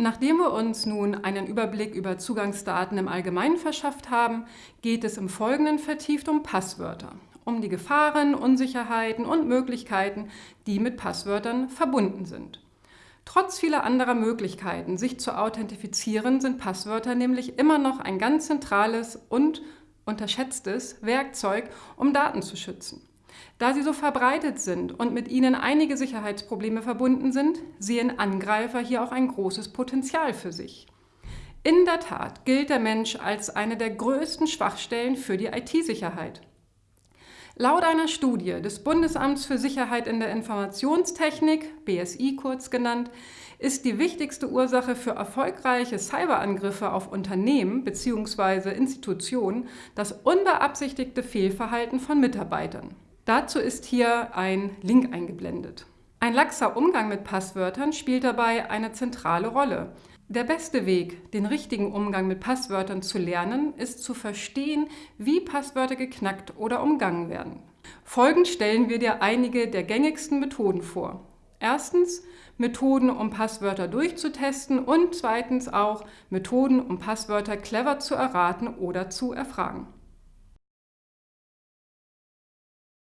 Nachdem wir uns nun einen Überblick über Zugangsdaten im Allgemeinen verschafft haben, geht es im Folgenden vertieft um Passwörter, um die Gefahren, Unsicherheiten und Möglichkeiten, die mit Passwörtern verbunden sind. Trotz vieler anderer Möglichkeiten, sich zu authentifizieren, sind Passwörter nämlich immer noch ein ganz zentrales und unterschätztes Werkzeug, um Daten zu schützen. Da sie so verbreitet sind und mit ihnen einige Sicherheitsprobleme verbunden sind, sehen Angreifer hier auch ein großes Potenzial für sich. In der Tat gilt der Mensch als eine der größten Schwachstellen für die IT-Sicherheit. Laut einer Studie des Bundesamts für Sicherheit in der Informationstechnik, BSI kurz genannt, ist die wichtigste Ursache für erfolgreiche Cyberangriffe auf Unternehmen bzw. Institutionen das unbeabsichtigte Fehlverhalten von Mitarbeitern. Dazu ist hier ein Link eingeblendet. Ein laxer Umgang mit Passwörtern spielt dabei eine zentrale Rolle. Der beste Weg, den richtigen Umgang mit Passwörtern zu lernen, ist zu verstehen, wie Passwörter geknackt oder umgangen werden. Folgend stellen wir dir einige der gängigsten Methoden vor. Erstens Methoden, um Passwörter durchzutesten und zweitens auch Methoden, um Passwörter clever zu erraten oder zu erfragen.